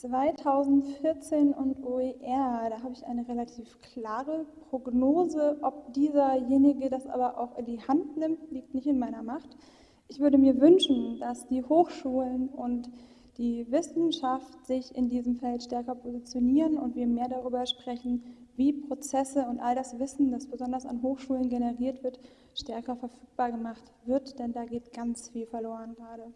2014 und OER, da habe ich eine relativ klare Prognose. Ob dieserjenige das aber auch in die Hand nimmt, liegt nicht in meiner Macht. Ich würde mir wünschen, dass die Hochschulen und die Wissenschaft sich in diesem Feld stärker positionieren und wir mehr darüber sprechen, wie Prozesse und all das Wissen, das besonders an Hochschulen generiert wird, stärker verfügbar gemacht wird, denn da geht ganz viel verloren gerade.